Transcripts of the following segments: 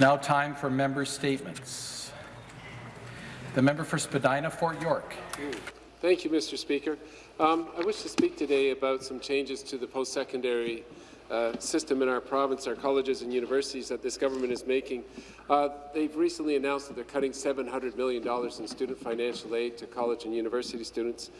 Now time for member statements. The member for Spadina, Fort York. Thank you, Mr. Speaker. Um, I wish to speak today about some changes to the post-secondary uh, system in our province, our colleges and universities that this government is making. Uh, they've recently announced that they're cutting $700 million in student financial aid to college and university students.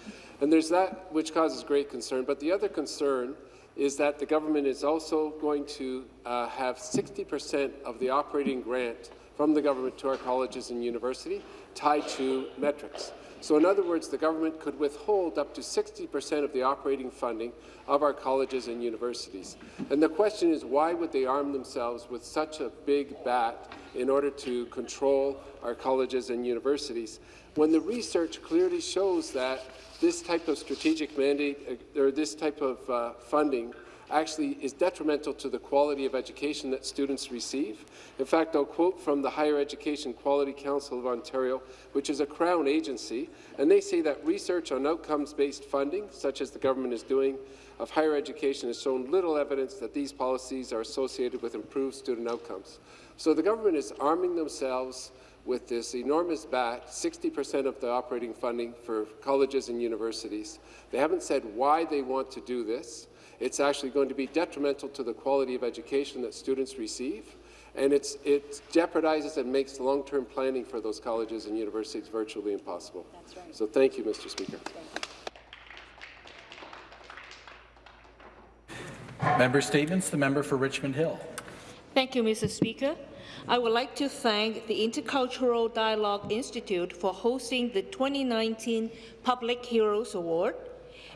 And there's that which causes great concern. But the other concern is that the government is also going to uh, have 60% of the operating grant from the government to our colleges and university tied to metrics. So in other words, the government could withhold up to 60% of the operating funding of our colleges and universities. And the question is, why would they arm themselves with such a big bat in order to control our colleges and universities, when the research clearly shows that this type of strategic mandate uh, or this type of uh, funding actually is detrimental to the quality of education that students receive. In fact, I'll quote from the Higher Education Quality Council of Ontario, which is a Crown agency, and they say that research on outcomes-based funding, such as the government is doing, of higher education has shown little evidence that these policies are associated with improved student outcomes. So the government is arming themselves with this enormous bat, 60% of the operating funding for colleges and universities. They haven't said why they want to do this. It's actually going to be detrimental to the quality of education that students receive, and it's, it jeopardizes and makes long-term planning for those colleges and universities virtually impossible. Right. So thank you, Mr. Speaker. Member statements. The member for Richmond Hill. Thank you, Mr. Speaker. I would like to thank the Intercultural Dialogue Institute for hosting the 2019 Public Heroes Award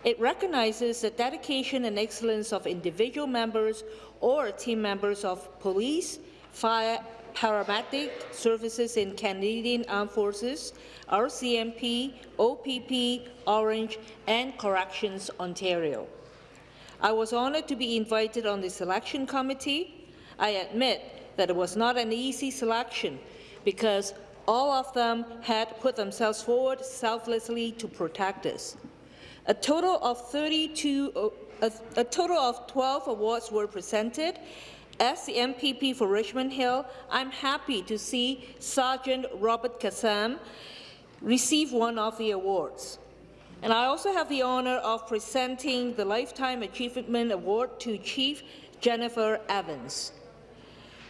it recognizes the dedication and excellence of individual members or team members of police, fire, paramedic services in Canadian Armed Forces, RCMP, OPP, Ornge, and Corrections Ontario. I was honoured to be invited on the selection committee. I admit that it was not an easy selection because all of them had put themselves forward selflessly to protect us. A total of 32, uh, a, a total of 12 awards were presented. As the MPP for Richmond Hill, I'm happy to see Sergeant Robert Kassam receive one of the awards. And I also have the honour of presenting the Lifetime Achievement Award to Chief Jennifer Evans.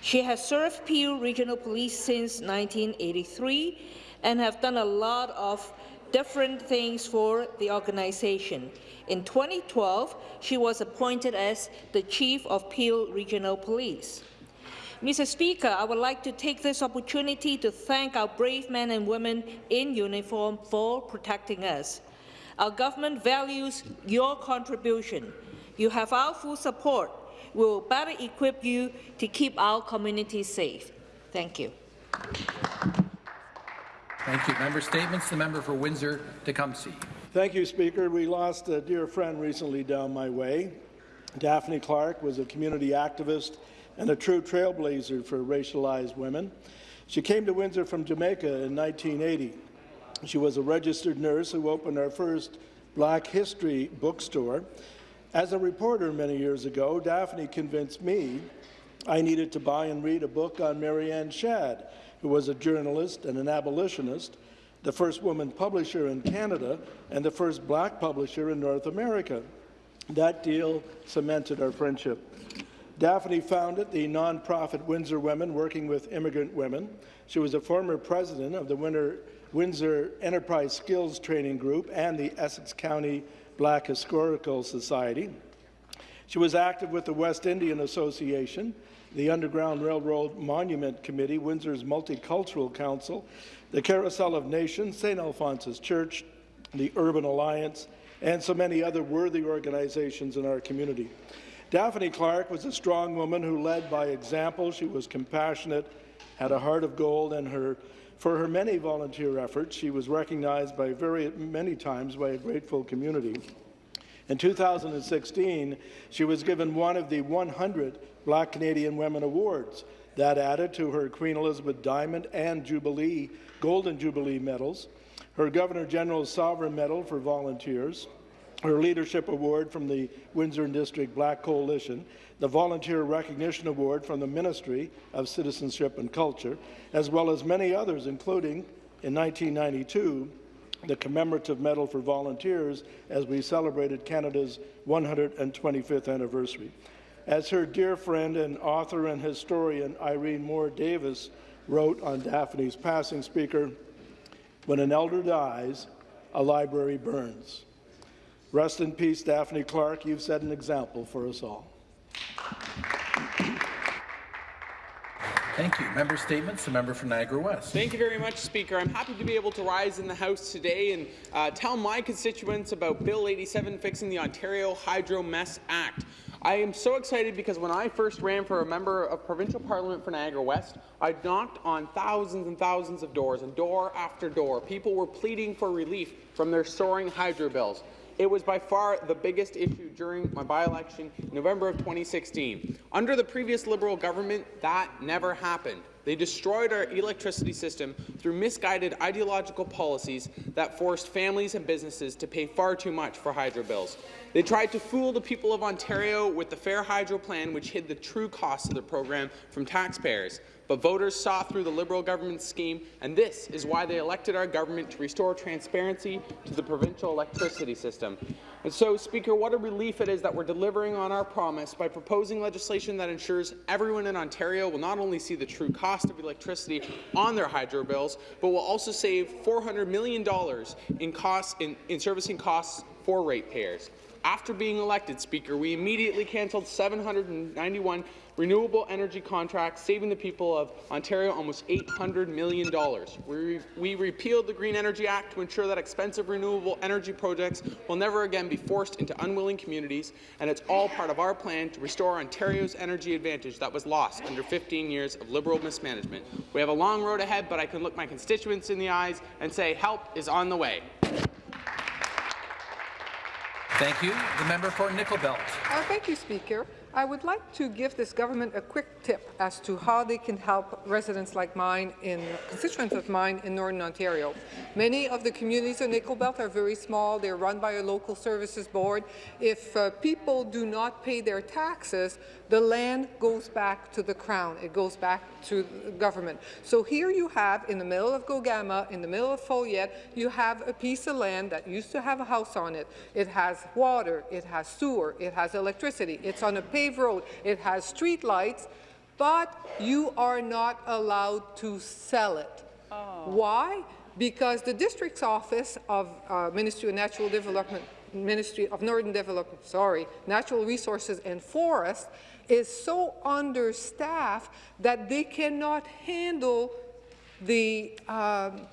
She has served Peel Regional Police since 1983 and have done a lot of different things for the organization. In 2012, she was appointed as the Chief of Peel Regional Police. Mr. Speaker, I would like to take this opportunity to thank our brave men and women in uniform for protecting us. Our government values your contribution. You have our full support. We will better equip you to keep our community safe. Thank you. Thank you. Member statements. The member for Windsor-Tecumseh. Thank you, Speaker. We lost a dear friend recently down my way. Daphne Clark was a community activist and a true trailblazer for racialized women. She came to Windsor from Jamaica in 1980. She was a registered nurse who opened our first Black History bookstore. As a reporter many years ago, Daphne convinced me I needed to buy and read a book on Mary Ann Shadd, who was a journalist and an abolitionist, the first woman publisher in Canada, and the first black publisher in North America. That deal cemented our friendship. Daphne founded the nonprofit Windsor Women, working with immigrant women. She was a former president of the Windsor Enterprise Skills Training Group and the Essex County Black Historical Society. She was active with the West Indian Association, the Underground Railroad Monument Committee, Windsor's Multicultural Council, the Carousel of Nations, St. Alphonsus Church, the Urban Alliance, and so many other worthy organizations in our community. Daphne Clark was a strong woman who led by example. She was compassionate, had a heart of gold, and her, for her many volunteer efforts, she was recognized by very many times by a grateful community. In 2016, she was given one of the 100 Black Canadian Women Awards. That added to her Queen Elizabeth Diamond and Jubilee, Golden Jubilee medals, her Governor General's Sovereign Medal for volunteers, her Leadership Award from the Windsor District Black Coalition, the Volunteer Recognition Award from the Ministry of Citizenship and Culture, as well as many others, including, in 1992, the Commemorative Medal for Volunteers as we celebrated Canada's 125th anniversary. As her dear friend and author and historian Irene Moore Davis wrote on Daphne's passing speaker, when an elder dies, a library burns. Rest in peace, Daphne Clark. You've set an example for us all. Thank you. Member statements. The member for Niagara West. Thank you very much, Speaker. I'm happy to be able to rise in the House today and uh, tell my constituents about Bill 87 fixing the Ontario Hydro Mess Act. I am so excited because when I first ran for a member of provincial parliament for Niagara West, I knocked on thousands and thousands of doors, and door after door, people were pleading for relief from their soaring hydro bills. It was by far the biggest issue during my by-election in November of 2016. Under the previous Liberal government, that never happened. They destroyed our electricity system through misguided ideological policies that forced families and businesses to pay far too much for hydro bills. They tried to fool the people of Ontario with the Fair Hydro Plan, which hid the true costs of the program from taxpayers. But voters saw through the Liberal government's scheme, and this is why they elected our government to restore transparency to the provincial electricity system. And so, Speaker, what a relief it is that we're delivering on our promise by proposing legislation that ensures everyone in Ontario will not only see the true cost of electricity on their hydro bills, but will also save $400 million in, costs, in, in servicing costs for ratepayers. After being elected, Speaker, we immediately cancelled 791 renewable energy contracts, saving the people of Ontario almost $800 million. We, we repealed the Green Energy Act to ensure that expensive renewable energy projects will never again be forced into unwilling communities, and it's all part of our plan to restore Ontario's energy advantage that was lost under 15 years of Liberal mismanagement. We have a long road ahead, but I can look my constituents in the eyes and say help is on the way. Thank you. The member for Nickel Belt. Uh, thank you, Speaker. I would like to give this government a quick tip as to how they can help residents like mine, in constituents of mine in Northern Ontario. Many of the communities in Nickel Belt are very small. They're run by a local services board. If uh, people do not pay their taxes, the land goes back to the Crown. It goes back to the government. So here you have, in the middle of Gogama, in the middle of Foleyet, you have a piece of land that used to have a house on it. It has water, it has sewer, it has electricity, it's on a paved road, it has street lights, but you are not allowed to sell it. Oh. Why? Because the district's office of uh, Ministry of Natural Development Ministry of Northern Development, sorry, Natural Resources and Forests is so understaffed that they cannot handle the, um,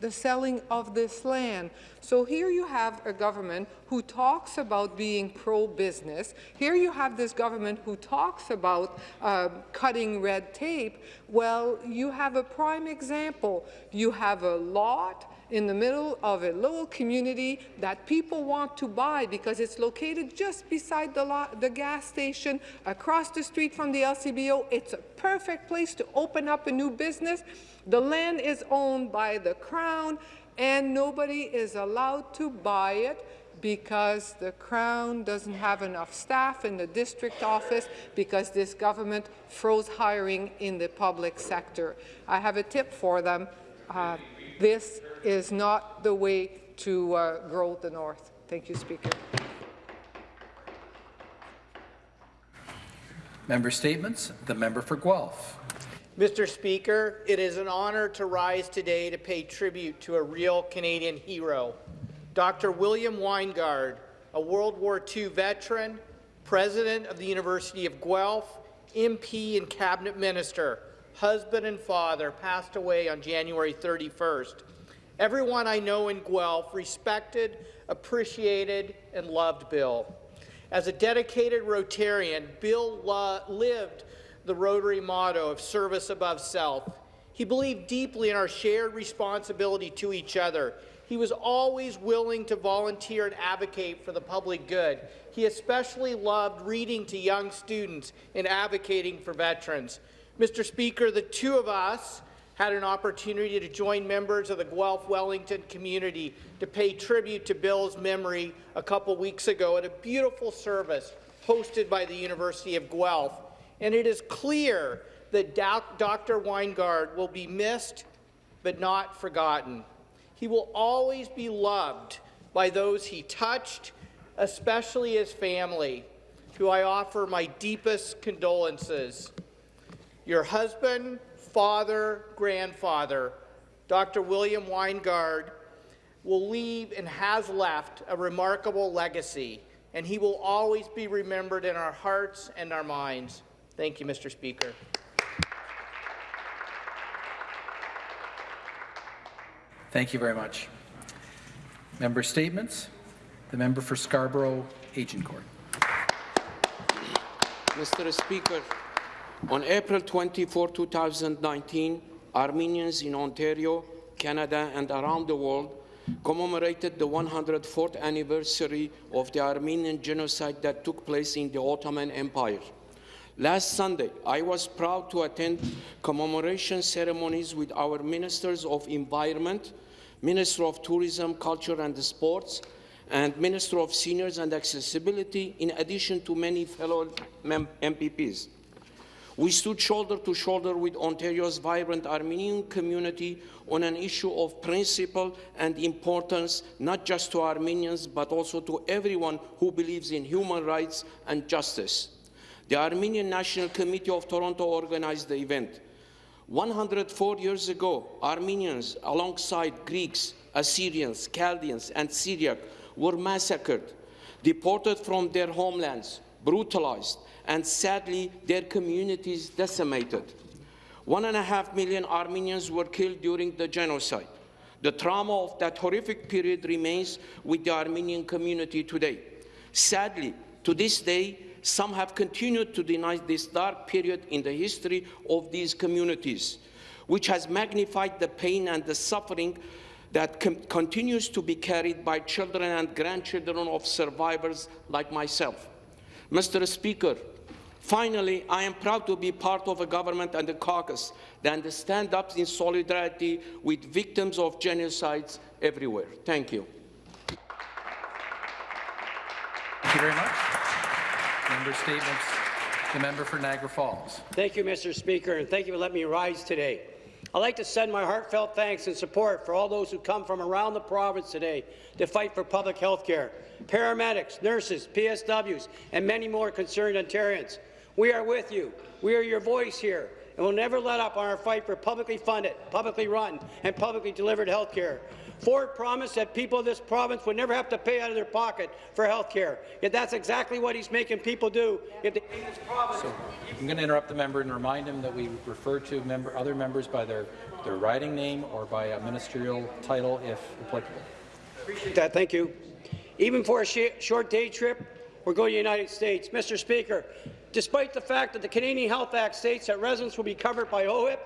the selling of this land. So here you have a government who talks about being pro-business. Here you have this government who talks about uh, cutting red tape. Well, you have a prime example. You have a lot in the middle of a little community that people want to buy because it's located just beside the, the gas station, across the street from the LCBO. It's a perfect place to open up a new business. The land is owned by the Crown, and nobody is allowed to buy it because the Crown doesn't have enough staff in the district office because this government froze hiring in the public sector. I have a tip for them. Uh, this is not the way to uh, grow the North. Thank you, Speaker. Member statements. The member for Guelph. Mr. Speaker, it is an honour to rise today to pay tribute to a real Canadian hero, Dr. William Winegard, a World War II veteran, President of the University of Guelph, MP and Cabinet Minister, husband and father, passed away on January 31st. Everyone I know in Guelph respected, appreciated, and loved Bill. As a dedicated Rotarian, Bill lived the Rotary motto of service above self. He believed deeply in our shared responsibility to each other. He was always willing to volunteer and advocate for the public good. He especially loved reading to young students and advocating for veterans. Mr. Speaker, the two of us had an opportunity to join members of the Guelph Wellington community to pay tribute to Bill's memory a couple weeks ago at a beautiful service hosted by the University of Guelph. And it is clear that Dr. Winegard will be missed but not forgotten. He will always be loved by those he touched, especially his family, who I offer my deepest condolences. Your husband, father, grandfather, Dr. William Winegard, will leave and has left a remarkable legacy, and he will always be remembered in our hearts and our minds. Thank you, Mr. Speaker. Thank you very much. Member statements. The member for Scarborough Agincourt. Mr. Speaker, on April 24, 2019, Armenians in Ontario, Canada and around the world commemorated the 104th anniversary of the Armenian genocide that took place in the Ottoman Empire. Last Sunday, I was proud to attend commemoration ceremonies with our Ministers of Environment, Minister of Tourism, Culture and Sports, and Minister of Seniors and Accessibility, in addition to many fellow MPPs. We stood shoulder to shoulder with Ontario's vibrant Armenian community on an issue of principle and importance, not just to Armenians, but also to everyone who believes in human rights and justice. The Armenian National Committee of Toronto organized the event. 104 years ago, Armenians, alongside Greeks, Assyrians, Chaldeans, and Syriac, were massacred, deported from their homelands, brutalized, and sadly, their communities decimated. One and a half million Armenians were killed during the genocide. The trauma of that horrific period remains with the Armenian community today. Sadly, to this day, some have continued to deny this dark period in the history of these communities, which has magnified the pain and the suffering that continues to be carried by children and grandchildren of survivors like myself. Mr. Speaker, finally, I am proud to be part of a government and a caucus that stand up in solidarity with victims of genocides everywhere. Thank you. Thank you very much. Member statements. The member for Niagara Falls. Thank you, Mr. Speaker, and thank you for letting me rise today. I'd like to send my heartfelt thanks and support for all those who come from around the province today to fight for public health care, paramedics, nurses, PSWs, and many more concerned Ontarians. We are with you. We are your voice here, and we'll never let up on our fight for publicly funded, publicly run, and publicly delivered health care. Ford promised that people of this province would never have to pay out of their pocket for health care. Yet that's exactly what he's making people do if they in this province. So, I'm going to interrupt the member and remind him that we refer to member, other members by their, their riding name or by a ministerial title if applicable. Appreciate that. Thank you. Even for a sh short day trip, we're going to the United States. Mr. Speaker, despite the fact that the Canadian Health Act states that residents will be covered by OHIP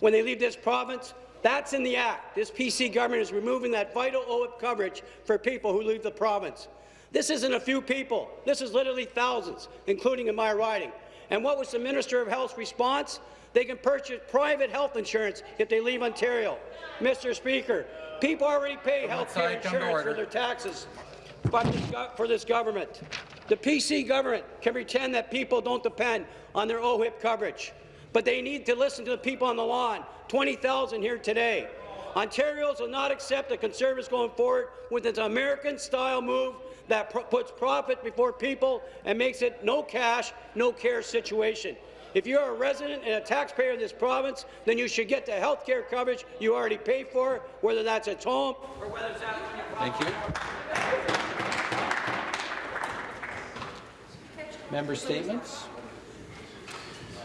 when they leave this province, that's in the Act. This PC government is removing that vital OHIP coverage for people who leave the province. This isn't a few people. This is literally thousands, including in my riding. And what was the Minister of Health's response? They can purchase private health insurance if they leave Ontario. Mr. Speaker, people already pay health care insurance for their taxes for this government. The PC government can pretend that people don't depend on their OHIP coverage, but they need to listen to the people on the lawn 20,000 here today. Ontarians will not accept the Conservatives going forward with its American-style move that puts profit before people and makes it no cash, no care situation. If you're a resident and a taxpayer in this province, then you should get the health care coverage you already pay for, whether that's at home or whether it's at Thank you. Member statements.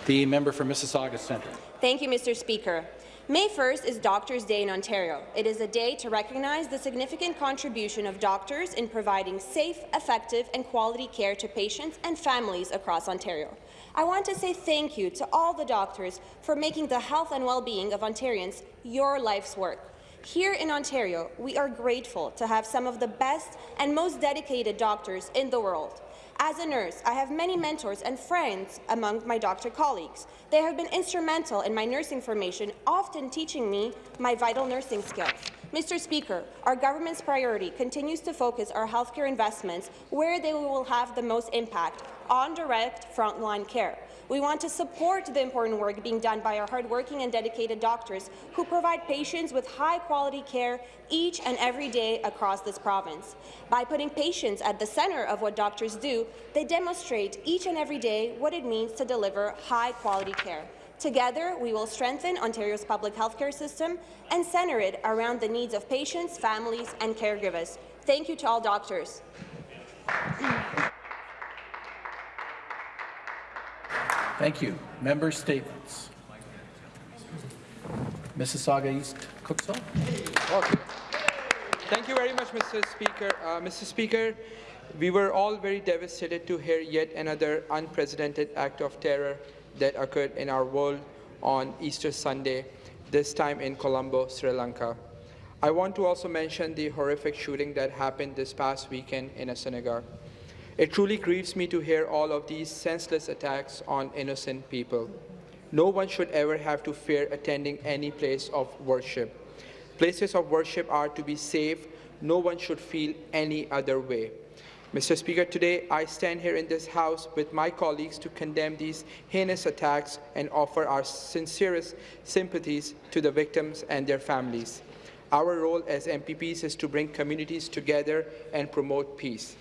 The member for Mississauga Centre. Thank you, Mr. Speaker. May 1st is Doctors' Day in Ontario. It is a day to recognize the significant contribution of doctors in providing safe, effective and quality care to patients and families across Ontario. I want to say thank you to all the doctors for making the health and well-being of Ontarians your life's work. Here in Ontario, we are grateful to have some of the best and most dedicated doctors in the world. As a nurse, I have many mentors and friends among my doctor colleagues. They have been instrumental in my nursing formation, often teaching me my vital nursing skills. Mr. Speaker, our government's priority continues to focus our healthcare investments where they will have the most impact, on direct frontline care. We want to support the important work being done by our hardworking and dedicated doctors who provide patients with high-quality care each and every day across this province. By putting patients at the centre of what doctors do, they demonstrate each and every day what it means to deliver high-quality care. Together, we will strengthen Ontario's public healthcare system and centre it around the needs of patients, families and caregivers. Thank you to all doctors. Thank you. Member statements. Mississauga East Cooksville. Okay. Thank you very much, Mr. Speaker. Uh, Mr. Speaker, we were all very devastated to hear yet another unprecedented act of terror that occurred in our world on Easter Sunday, this time in Colombo, Sri Lanka. I want to also mention the horrific shooting that happened this past weekend in a synagogue. It truly grieves me to hear all of these senseless attacks on innocent people. No one should ever have to fear attending any place of worship. Places of worship are to be safe. No one should feel any other way. Mr. Speaker, today I stand here in this House with my colleagues to condemn these heinous attacks and offer our sincerest sympathies to the victims and their families. Our role as MPPs is to bring communities together and promote peace.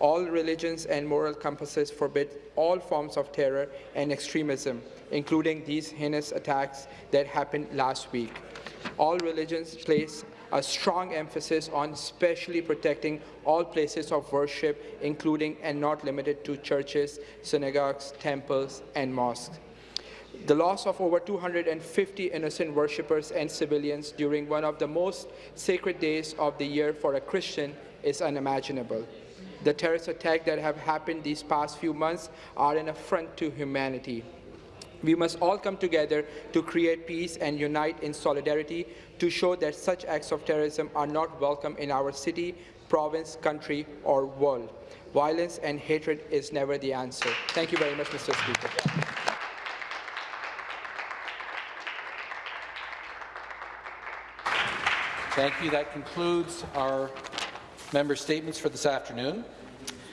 All religions and moral compasses forbid all forms of terror and extremism, including these heinous attacks that happened last week. All religions place a strong emphasis on specially protecting all places of worship, including and not limited to churches, synagogues, temples, and mosques. The loss of over 250 innocent worshippers and civilians during one of the most sacred days of the year for a Christian is unimaginable. The terrorist attacks that have happened these past few months are an affront to humanity. We must all come together to create peace and unite in solidarity to show that such acts of terrorism are not welcome in our city, province, country, or world. Violence and hatred is never the answer. Thank you very much, Mr. Speaker. Thank you. That concludes our member statements for this afternoon.